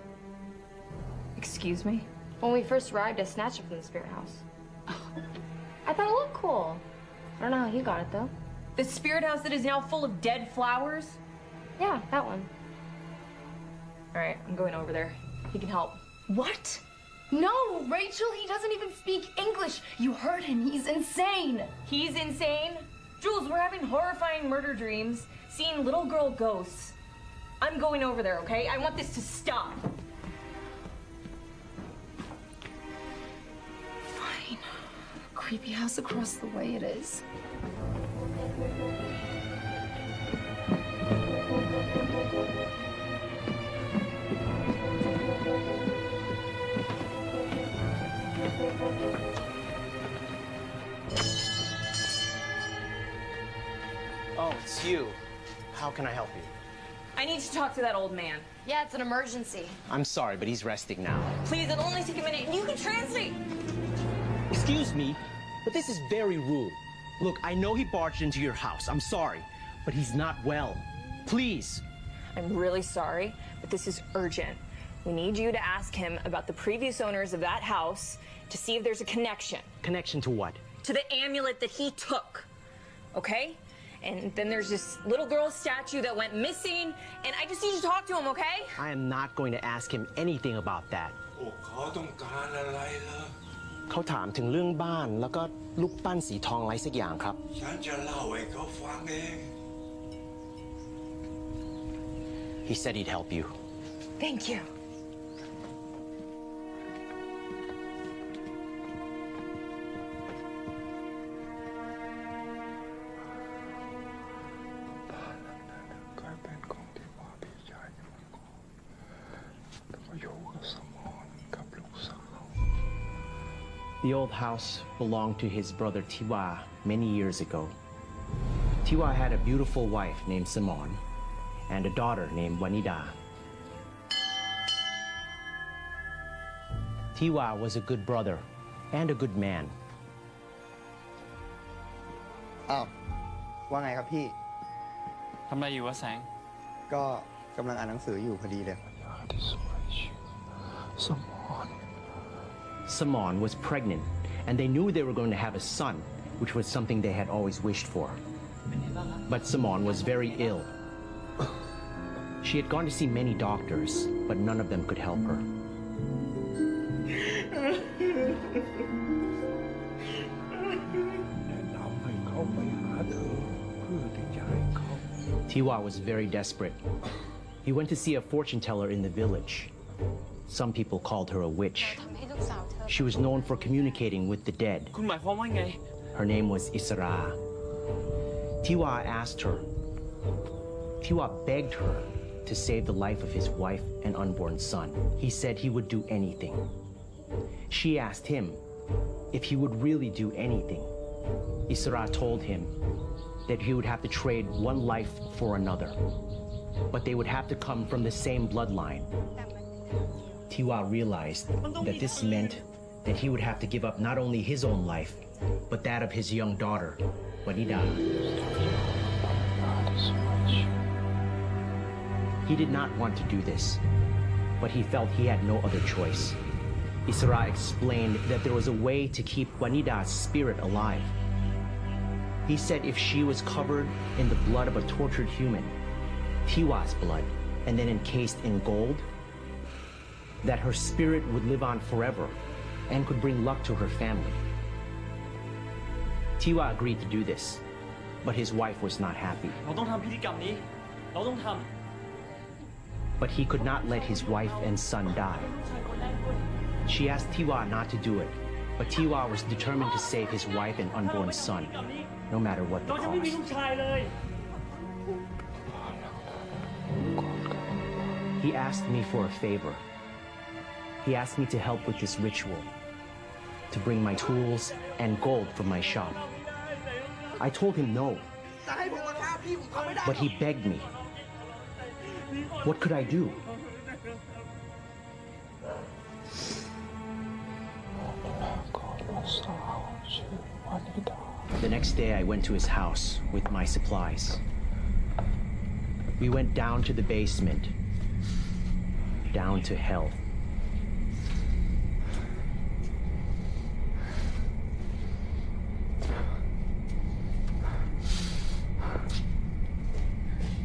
Excuse me? When we first arrived, I snatched it from the spirit house. I thought it looked cool. I don't know how he got it though. The spirit house that is now full of dead flowers? Yeah, that one. All right, I'm going over there. He can help. What? No, Rachel, he doesn't even speak English. You heard him. He's insane. He's insane? Jules, we're having horrifying murder dreams, seeing little girl ghosts. I'm going over there, okay? I want this to stop. Fine. Creepy house across the way it is. Oh, it's you. How can I help you? I need to talk to that old man. Yeah, it's an emergency. I'm sorry, but he's resting now. Please, it'll only take a minute. And you can translate. Excuse me, but this is very rude. Look, I know he barged into your house. I'm sorry, but he's not well. Please. I'm really sorry, but this is urgent. We need you to ask him about the previous owners of that house to see if there's a connection Connection to what? to the amulet that he took. Okay? And then there's this little girl statue that went missing, and I just need you to talk to him, okay? I am not going to ask him anything about that. พวกเขาต้องการอะไรล่ะ เขาถามถึงเรื่องบ้านแล้วก็ลูกปั้นสีทองอะไรสักอย่างครับ ฉันจะเล่าให้เขาฟังเอง He said he'd help you. Thank you. The old house belonged to his brother Tiwa many years ago. Tiwa had a beautiful wife named Simone and a daughter named Wanida. Tiwa was a good brother and a good man. อ้าวว่าไงครับพี่ ทำอะไรอยู่วะแสง ก็กำลังอ่านหนังสืออยู่พอดีเลย God is my shoe. Someone. Simon was pregnant, and they knew they were going to have a son, which was something they had always wished for. But Simon was very ill. She had gone to see many doctors, but none of them could help her. Tiwa was very desperate. He went to see a fortune teller in the village. Some people called her a witch. She was known for communicating with the dead. คุณหมายความว่าไง Her name was Isra. Tiwa asked her. Tiwa begged her to save the life of his wife and unborn son. He said he would do anything. She asked him if he would really do anything. Isra told him that he would have to trade one life for another, but they would have to come from the same bloodline. Tiwa realized that this meant that he would have to give up not only his own life, but that of his young daughter, Wanida. He died. He did not want to do this, but he felt he had no other choice. Isra explained that there was a way to keep Wanida's spirit alive. He said if she was covered in the blood of a tortured human, Tiwa's blood, and then encased in gold, that her spirit would live on forever and could bring luck to her family. Tiwa agreed to do this, but his wife was not happy. But he could not let his wife and son die. She asked Tiwa not to do it, but Tiwa was determined to save his wife and unborn son, no matter what the cost. He asked me for a favor. He asked me to help with this ritual, to bring my tools and gold from my shop. I told him no, but he begged me. What could I do? The next day I went to his house with my supplies. We went down to the basement, down to hell.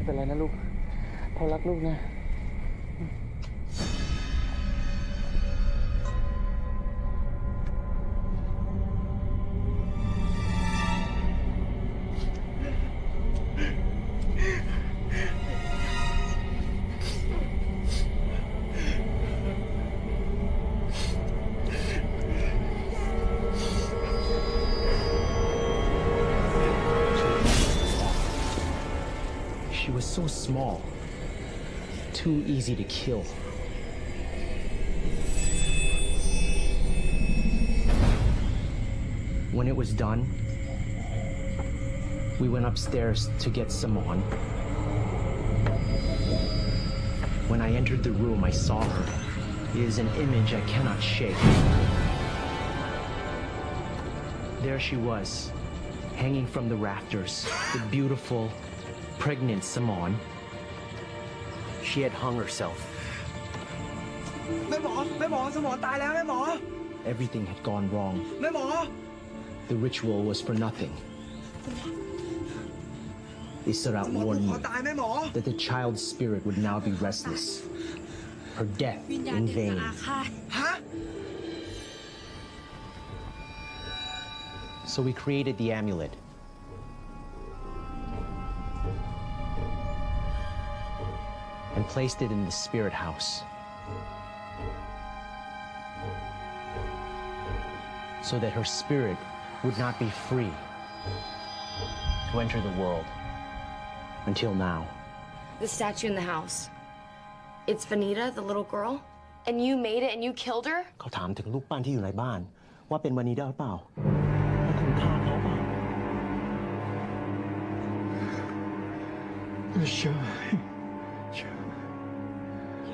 ไม่เป็นไรนะลูกพ่อรักลูกนะ She was so small, too easy to kill. When it was done, we went upstairs to get some on. When I entered the room, I saw her. It is an image I cannot shake. There she was, hanging from the rafters, the beautiful, pregnant Simone. She had hung herself. แม่หมอแม่หมอสมองตายแล้วแม่หมอ Everything had gone wrong. แม่หมอ The ritual was for nothing. Isra หมอ warned ขอ me ตายแม่หมอ that the child's spirit would now be restless, her death วิญญาณ in เด็กจะ vain. อาฆาตฮะ So we created the amulet. and placed it in the spirit house so that her spirit would not be free to enter the world until now. The statue in the house. It's Wanida, the little girl, and you made it and you killed her? เขาถามถึงลูกปั้นที่อยู่ในบ้านว่าเป็นวานิดาหรือเปล่าว่าคุณฆ่าเขาเปล่า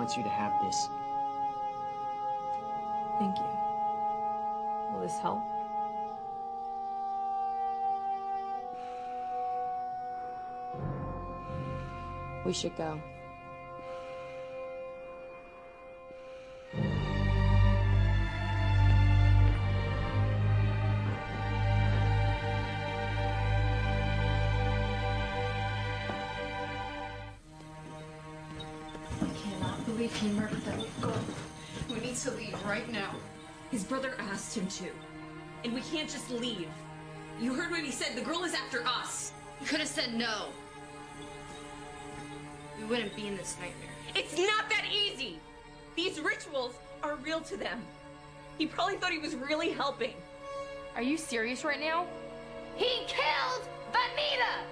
wants you to have this. Thank you. Will this help? We should go. His brother asked him to. And we can't just leave. You heard what he said. The girl is after us. You could have said no. We wouldn't be in this nightmare. It's not that easy. These rituals are real to them. He probably thought he was really helping. Are you serious right now? He killed Wanida!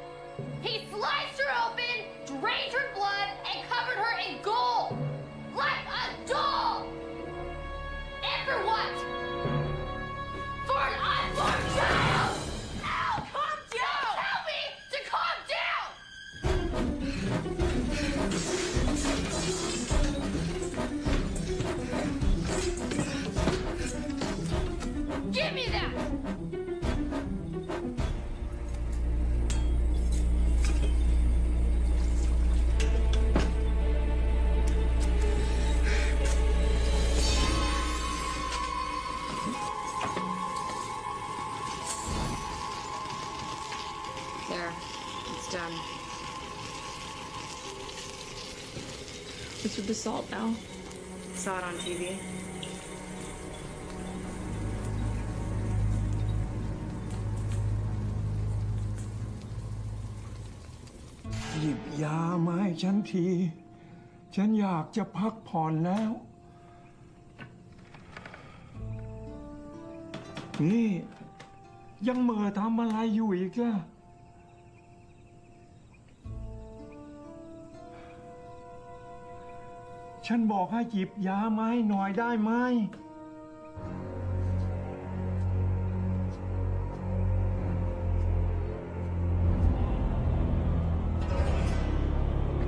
He sliced her open, drained her blood, and covered her in gold! Like a doll! And for what? For an unborn child! What's with the salt now? Saw it on TV. หยิบยามาให้ฉันที ฉันอยากจะพักผ่อนแล้ว นี่ ยังเหม่อทำอะไรอยู่อีกอะ ฉันบอกให้หยิบยามาให้หน่อยได้ไหม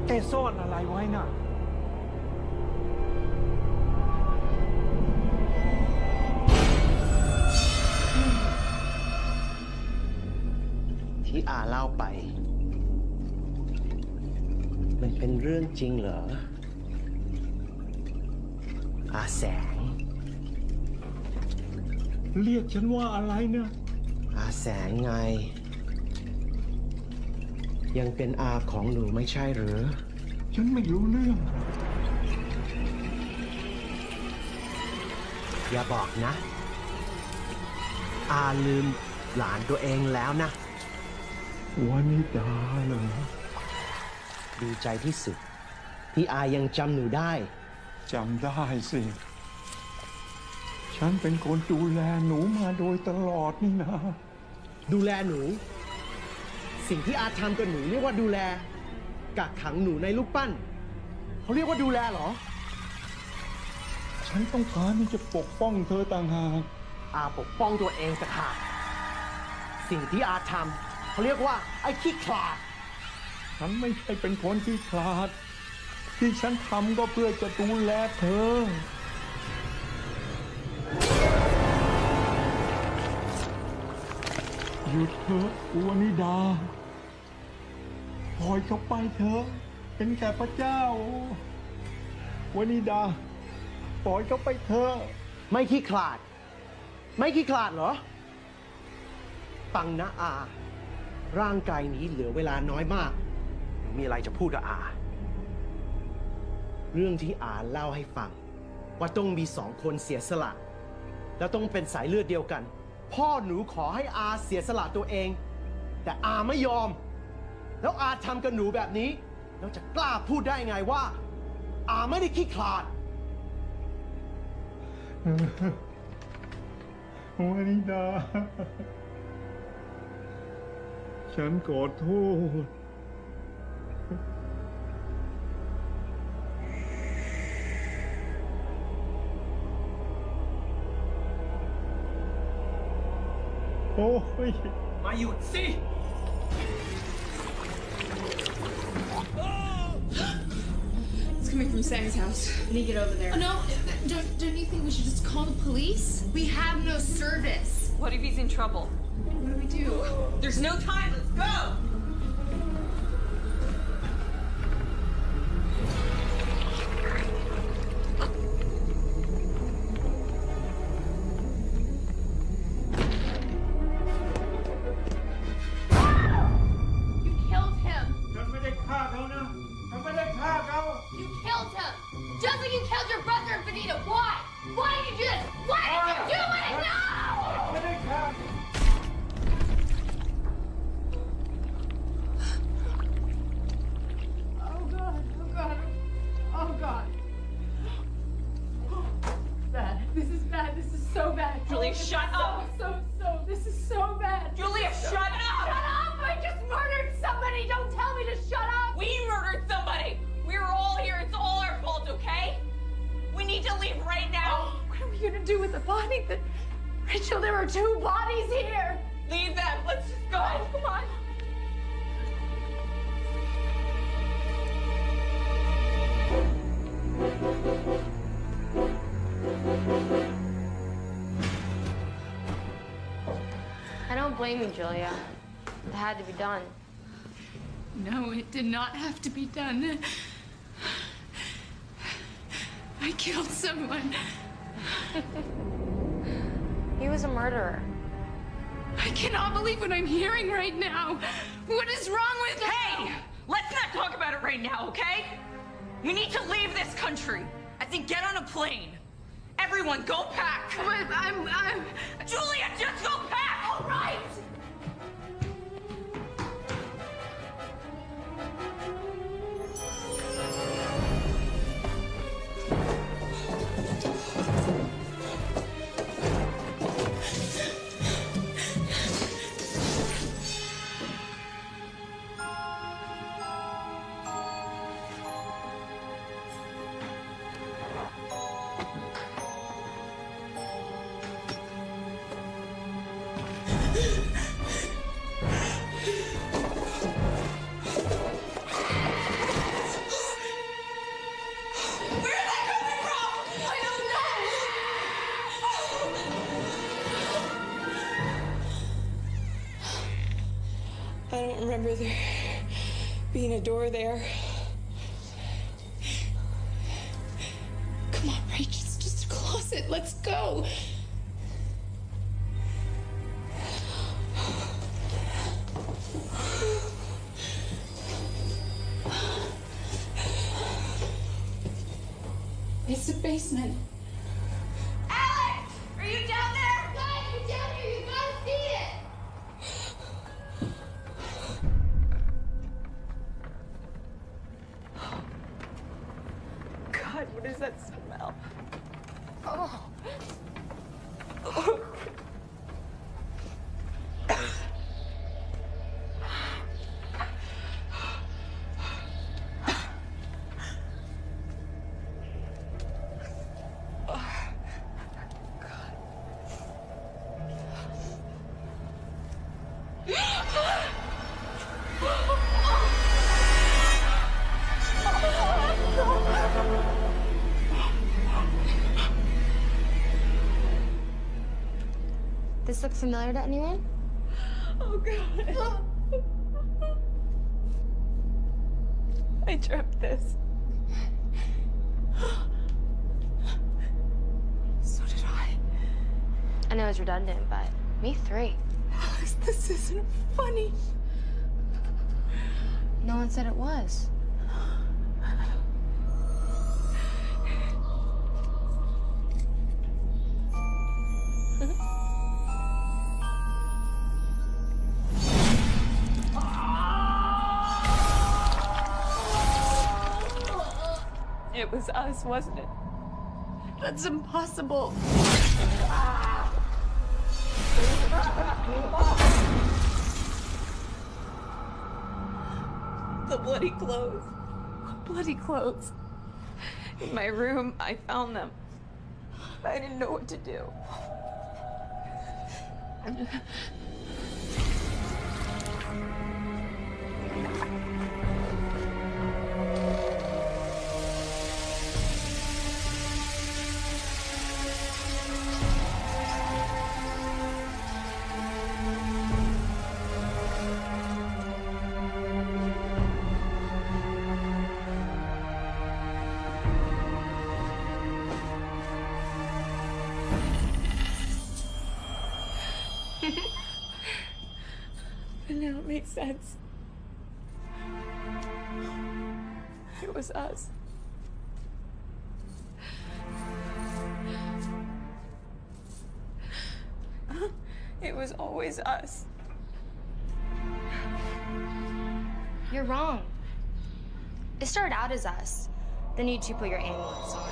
แกซ่อนอะไรไว้น่ะ ที่อาเล่าไป มันเป็นเรื่องจริงเหรอ อาแสง เรียกฉันว่าอะไรนะอาแสงไง ยังเป็นอาของหนูไม่ใช่หรือ ฉันไม่รู้เรื่อง อย่าบอกนะ อาลืมหลานตัวเองแล้วนะวานิดาเหรอดีใจที่สุด ที่อายังจำหนูได้ จำได้สิ ฉันเป็นคนดูแลหนูมาโดยตลอดนี่นะ ดูแลหนู สิ่งที่อาทำกับหนูเรียกว่าดูแล กักขังหนูในลูกปั้น เขาเรียกว่าดูแลเหรอ ฉันต้องการที่จะปกป้องเธอต่างหากอาปกป้องตัวเองต่างหากสิ่งที่อาทำเขาเรียกว่าไอ้ขี้ขลาด ฉันไม่ใช่เป็นคนที่ขลาด ที่ฉันทำก็เพื่อจะดูแลเธอ หยุดเถอะอวนิดาปล่อยเขาไปเถอะ เป็นแค่พระเจ้าวนิดาปล่อยเขาไปเถอะ ไม่ขี้ขลาด ไม่ขี้ขลาดเหรอฟังนะอา ร่างกายนี้เหลือเวลาน้อยมาก มีอะไรจะพูดกับอา เรื่องที่อาเล่าให้ฟัง ว่าต้องมีสองคนเสียสละ แล้วต้องเป็นสายเลือดเดียวกัน พ่อหนูขอให้อาเสียสละตัวเอง แต่อาไม่ยอม แล้วอาทำกับหนูแบบนี้ แล้วจะกล้าพูดได้ไงว่า อาไม่ได้ขี้ขลาดวนิดาฉันขอโทษ Oh, yeah. My Yutsi! It's coming from Sammy's house. We need to get over there. Oh, no, don't, don't you think we should just call the police? We have no service. What if he's in trouble? What do we do? There's no time. Let's go! Don't blame you, Julia. It had to be done. No, it did not have to be done. I killed someone. He was a murderer. I cannot believe what I'm hearing right now. What is wrong with Hey! Let's not talk about it right now, okay? We need to leave this country. I think get on a plane. Everyone, go pack. But I'm, I'm. Julia, just go pack. Right. Familiar to anyone? Oh God. I dreamt this. So did I. I know it's redundant, but me three. Alex, this isn't funny. No one said it was. Was us, wasn't it? That's impossible. The bloody clothes. Bloody clothes. In my room, I found them. I didn't know what to do. You two put your amulets on.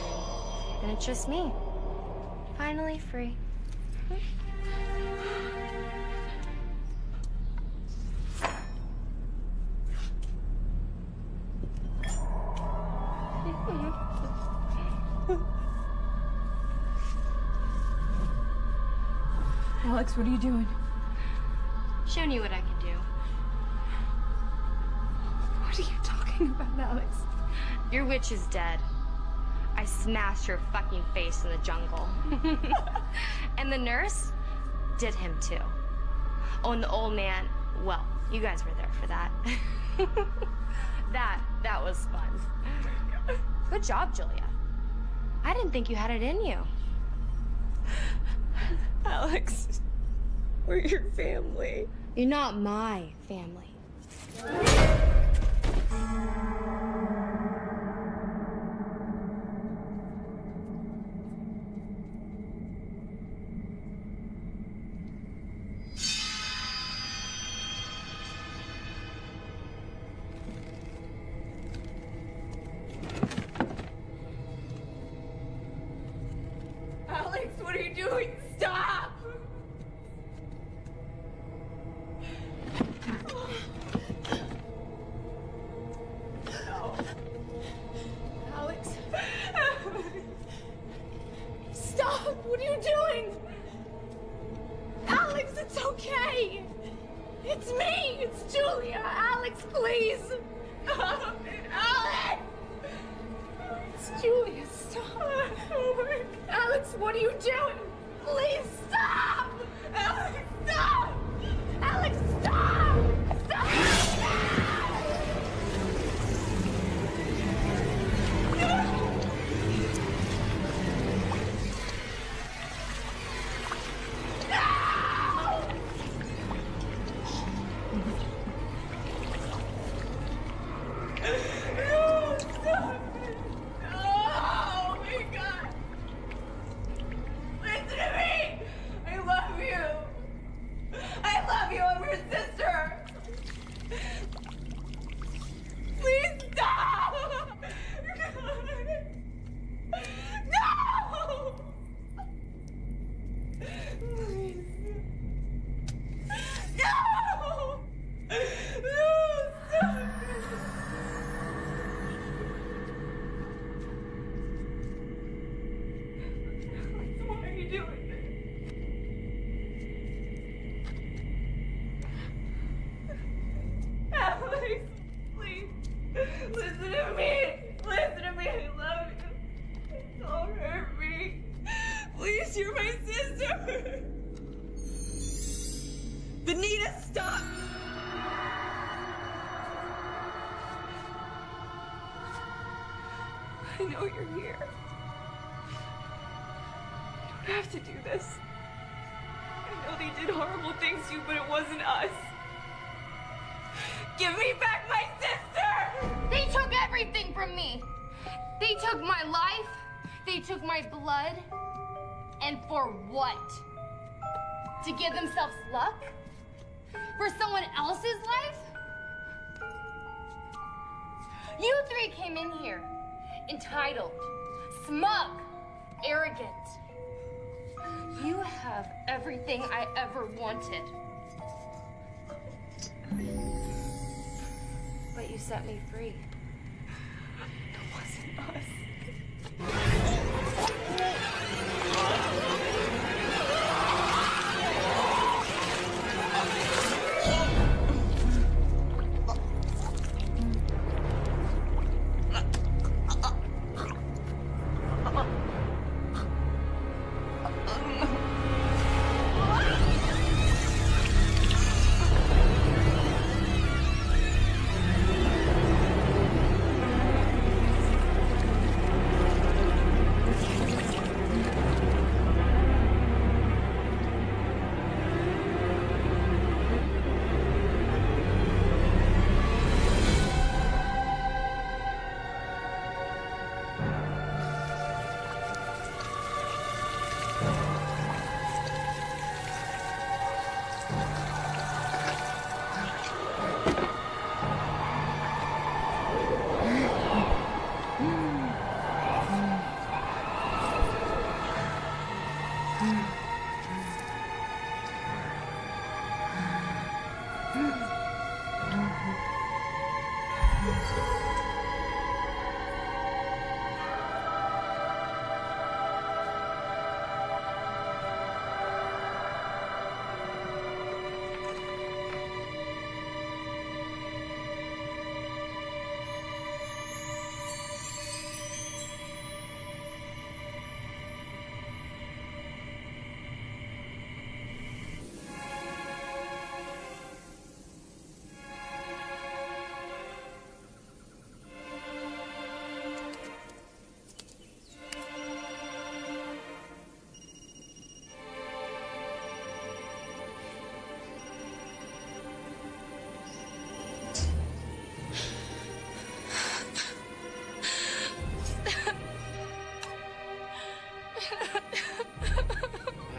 And it's just me. Finally free. Alex, what are you doing? Showing you what I can do. What are you talking about, Alex? Your witch is dead. I smashed her fucking face in the jungle. and the nurse did him too. Oh, and the old man, well, you guys were there for that. that, that was fun. Good job, Julia. I didn't think you had it in you. Alex, we're your family. You're not my family. have to do this. I know they did horrible things to you, but it wasn't us. Give me back my sister! They took everything from me. They took my life. They took my blood. And for what? To give themselves luck?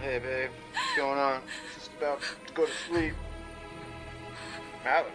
Hey, babe. What's going on? Just about to go to sleep. Alex,